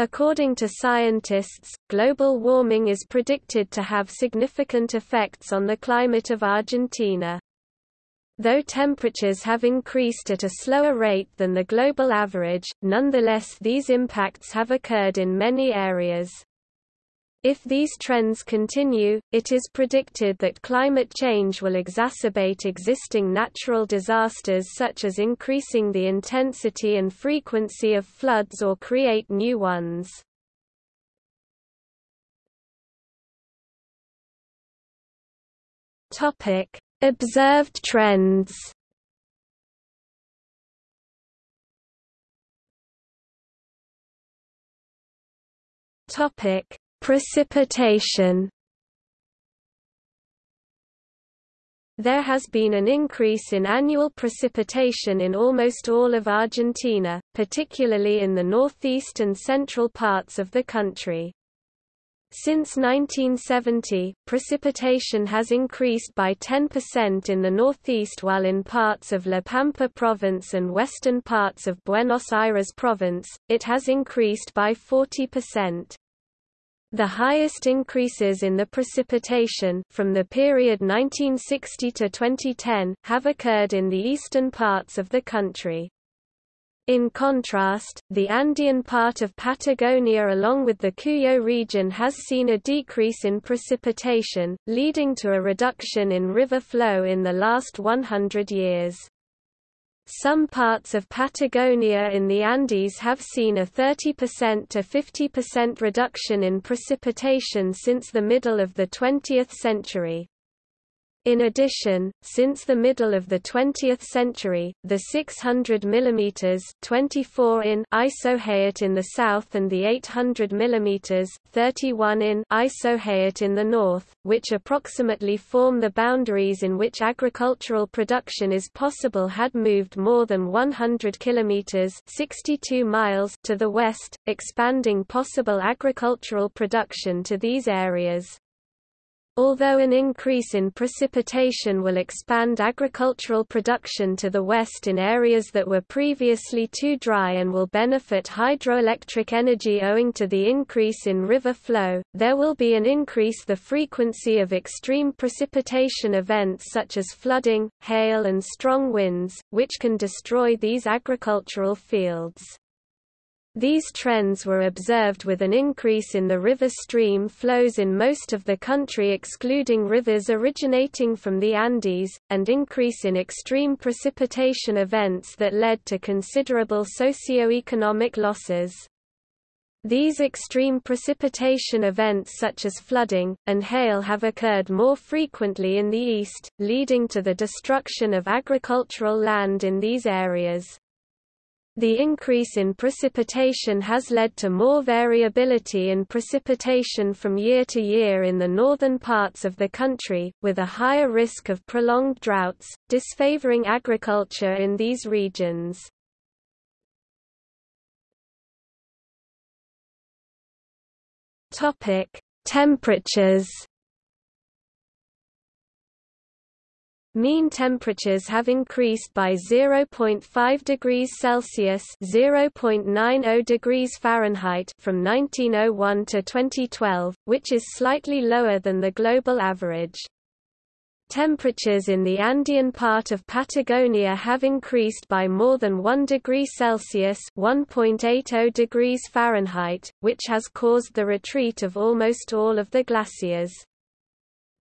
According to scientists, global warming is predicted to have significant effects on the climate of Argentina. Though temperatures have increased at a slower rate than the global average, nonetheless these impacts have occurred in many areas. If these trends continue, it is predicted that climate change will exacerbate existing natural disasters such as increasing the intensity and frequency of floods or create new ones. Observed trends. Topic: Precipitation There has been an increase in annual precipitation in almost all of Argentina, particularly in the northeast and central parts of the country. Since 1970, precipitation has increased by 10% in the northeast while in parts of La Pampa province and western parts of Buenos Aires province, it has increased by 40%. The highest increases in the precipitation from the period 1960 to 2010 have occurred in the eastern parts of the country. In contrast, the Andean part of Patagonia along with the Cuyo region has seen a decrease in precipitation, leading to a reduction in river flow in the last 100 years. Some parts of Patagonia in the Andes have seen a 30% to 50% reduction in precipitation since the middle of the 20th century. In addition, since the middle of the 20th century, the 600 mm 24 in isohyet in the south and the 800 mm 31 in isohyet in the north, which approximately form the boundaries in which agricultural production is possible had moved more than 100 kilometers 62 miles to the west, expanding possible agricultural production to these areas. Although an increase in precipitation will expand agricultural production to the west in areas that were previously too dry and will benefit hydroelectric energy owing to the increase in river flow, there will be an increase the frequency of extreme precipitation events such as flooding, hail and strong winds, which can destroy these agricultural fields. These trends were observed with an increase in the river stream flows in most of the country excluding rivers originating from the Andes, and increase in extreme precipitation events that led to considerable socio-economic losses. These extreme precipitation events such as flooding, and hail have occurred more frequently in the east, leading to the destruction of agricultural land in these areas. The increase in precipitation has led to more variability in precipitation from year to year in the northern parts of the country, with a higher risk of prolonged droughts, disfavoring agriculture in these regions. Temperatures Mean temperatures have increased by 0.5 degrees Celsius (0.90 degrees Fahrenheit) from 1901 to 2012, which is slightly lower than the global average. Temperatures in the Andean part of Patagonia have increased by more than 1 degree Celsius (1.80 degrees Fahrenheit), which has caused the retreat of almost all of the glaciers.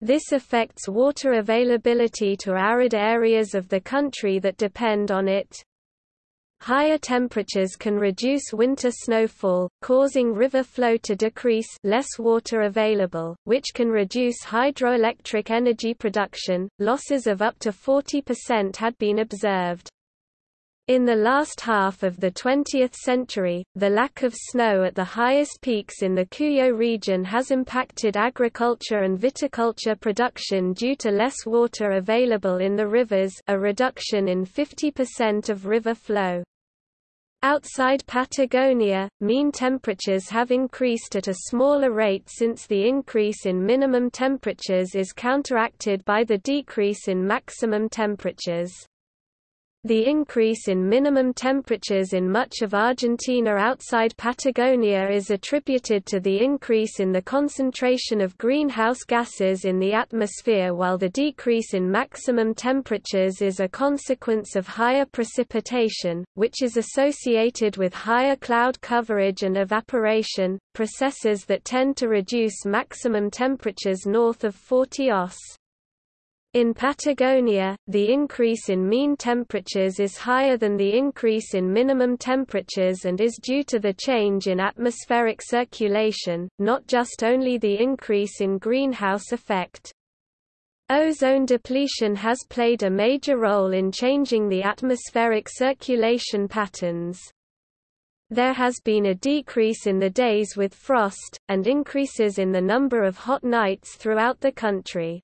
This affects water availability to arid areas of the country that depend on it. Higher temperatures can reduce winter snowfall, causing river flow to decrease less water available, which can reduce hydroelectric energy production. Losses of up to 40% had been observed. In the last half of the 20th century, the lack of snow at the highest peaks in the Cuyo region has impacted agriculture and viticulture production due to less water available in the rivers a reduction in 50% of river flow. Outside Patagonia, mean temperatures have increased at a smaller rate since the increase in minimum temperatures is counteracted by the decrease in maximum temperatures. The increase in minimum temperatures in much of Argentina outside Patagonia is attributed to the increase in the concentration of greenhouse gases in the atmosphere while the decrease in maximum temperatures is a consequence of higher precipitation, which is associated with higher cloud coverage and evaporation, processes that tend to reduce maximum temperatures north of 40 os. In Patagonia, the increase in mean temperatures is higher than the increase in minimum temperatures and is due to the change in atmospheric circulation, not just only the increase in greenhouse effect. Ozone depletion has played a major role in changing the atmospheric circulation patterns. There has been a decrease in the days with frost, and increases in the number of hot nights throughout the country.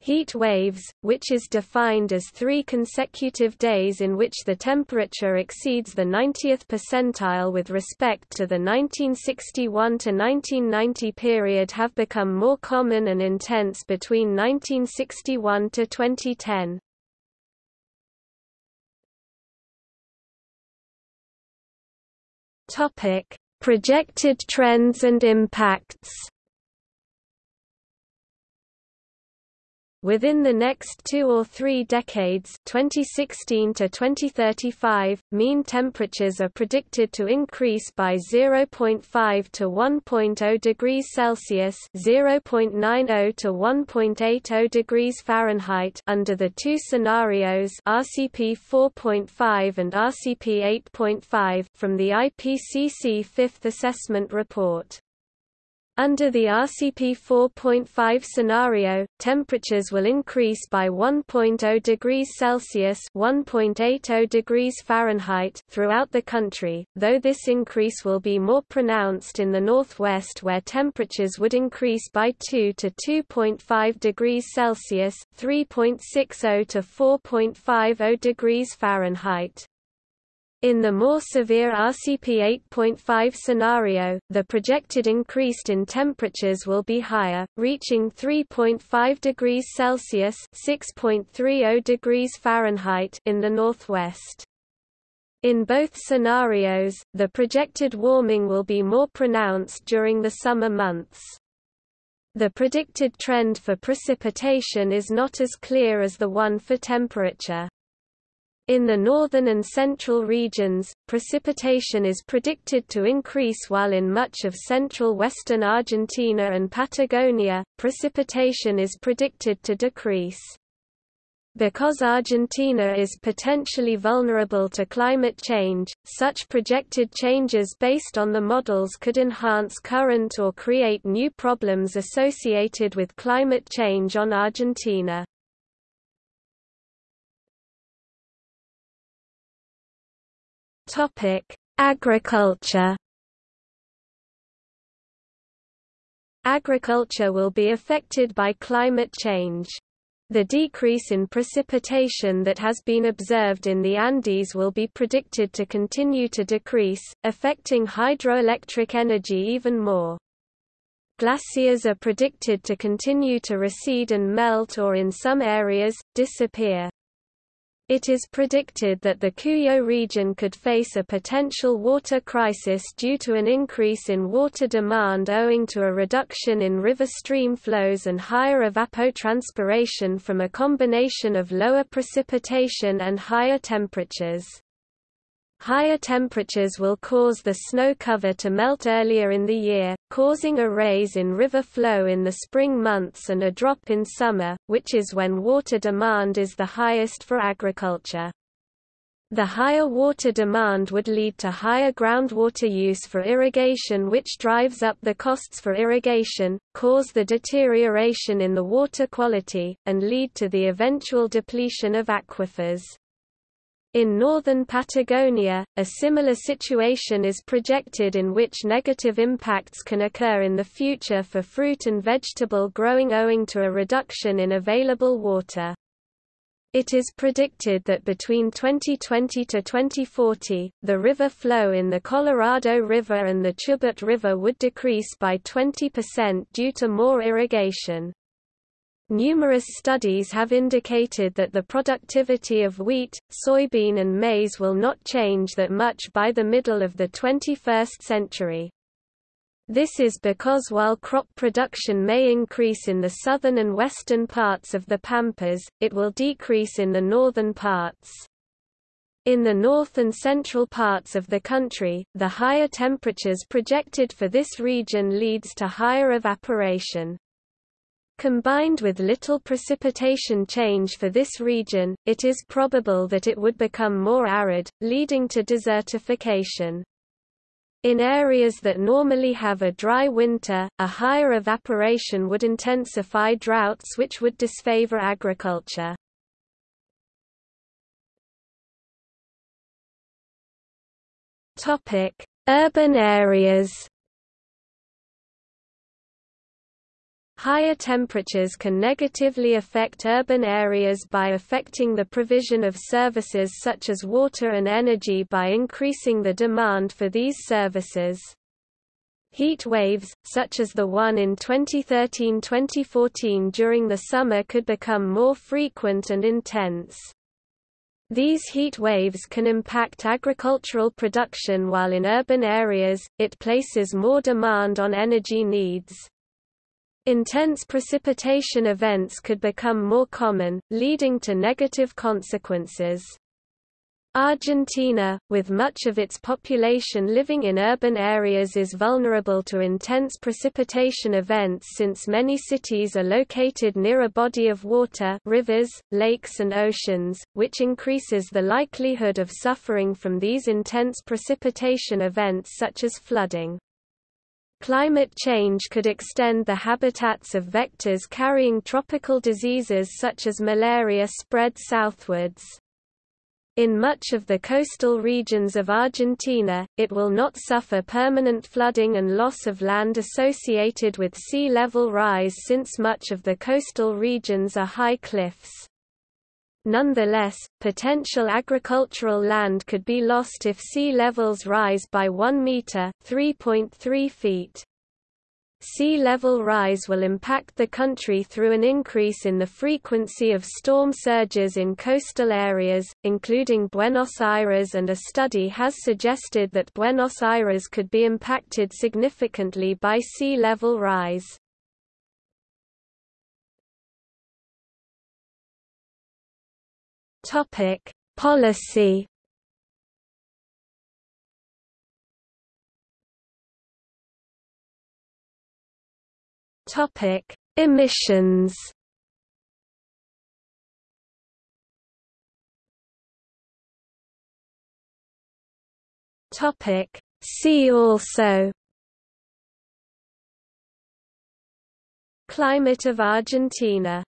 Heat waves, which is defined as three consecutive days in which the temperature exceeds the 90th percentile with respect to the 1961–1990 period have become more common and intense between 1961 to 2010. Projected trends and impacts Within the next two or three decades 2016 to 2035, mean temperatures are predicted to increase by 0.5 to 1.0 degrees Celsius 0.90 to 1.80 degrees Fahrenheit under the two scenarios RCP 4.5 and RCP 8.5 from the IPCC Fifth Assessment Report. Under the RCP 4.5 scenario, temperatures will increase by 1.0 degrees Celsius (1.80 degrees Fahrenheit) throughout the country, though this increase will be more pronounced in the northwest where temperatures would increase by 2 to 2.5 degrees Celsius (3.60 to 4.50 degrees Fahrenheit). In the more severe RCP 8.5 scenario, the projected increase in temperatures will be higher, reaching 3.5 degrees Celsius (6.30 degrees Fahrenheit) in the northwest. In both scenarios, the projected warming will be more pronounced during the summer months. The predicted trend for precipitation is not as clear as the one for temperature. In the northern and central regions, precipitation is predicted to increase while in much of central western Argentina and Patagonia, precipitation is predicted to decrease. Because Argentina is potentially vulnerable to climate change, such projected changes based on the models could enhance current or create new problems associated with climate change on Argentina. Topic: Agriculture. Agriculture will be affected by climate change. The decrease in precipitation that has been observed in the Andes will be predicted to continue to decrease, affecting hydroelectric energy even more. Glaciers are predicted to continue to recede and melt or in some areas, disappear. It is predicted that the Cuyo region could face a potential water crisis due to an increase in water demand owing to a reduction in river stream flows and higher evapotranspiration from a combination of lower precipitation and higher temperatures. Higher temperatures will cause the snow cover to melt earlier in the year, causing a raise in river flow in the spring months and a drop in summer, which is when water demand is the highest for agriculture. The higher water demand would lead to higher groundwater use for irrigation which drives up the costs for irrigation, cause the deterioration in the water quality, and lead to the eventual depletion of aquifers. In northern Patagonia, a similar situation is projected in which negative impacts can occur in the future for fruit and vegetable growing owing to a reduction in available water. It is predicted that between 2020 to 2040, the river flow in the Colorado River and the Chubut River would decrease by 20% due to more irrigation. Numerous studies have indicated that the productivity of wheat, soybean and maize will not change that much by the middle of the 21st century. This is because while crop production may increase in the southern and western parts of the pampas, it will decrease in the northern parts. In the north and central parts of the country, the higher temperatures projected for this region leads to higher evaporation. Combined with little precipitation change for this region, it is probable that it would become more arid, leading to desertification. In areas that normally have a dry winter, a higher evaporation would intensify droughts which would disfavor agriculture. Urban areas Higher temperatures can negatively affect urban areas by affecting the provision of services such as water and energy by increasing the demand for these services. Heat waves, such as the one in 2013–2014 during the summer could become more frequent and intense. These heat waves can impact agricultural production while in urban areas, it places more demand on energy needs. Intense precipitation events could become more common, leading to negative consequences. Argentina, with much of its population living in urban areas is vulnerable to intense precipitation events since many cities are located near a body of water rivers, lakes and oceans, which increases the likelihood of suffering from these intense precipitation events such as flooding. Climate change could extend the habitats of vectors carrying tropical diseases such as malaria spread southwards. In much of the coastal regions of Argentina, it will not suffer permanent flooding and loss of land associated with sea level rise since much of the coastal regions are high cliffs. Nonetheless, potential agricultural land could be lost if sea levels rise by 1 meter (3.3 feet). Sea level rise will impact the country through an increase in the frequency of storm surges in coastal areas, including Buenos Aires and a study has suggested that Buenos Aires could be impacted significantly by sea level rise. Topic: Policy. Topic: Emissions. Topic: See also. Climate of Argentina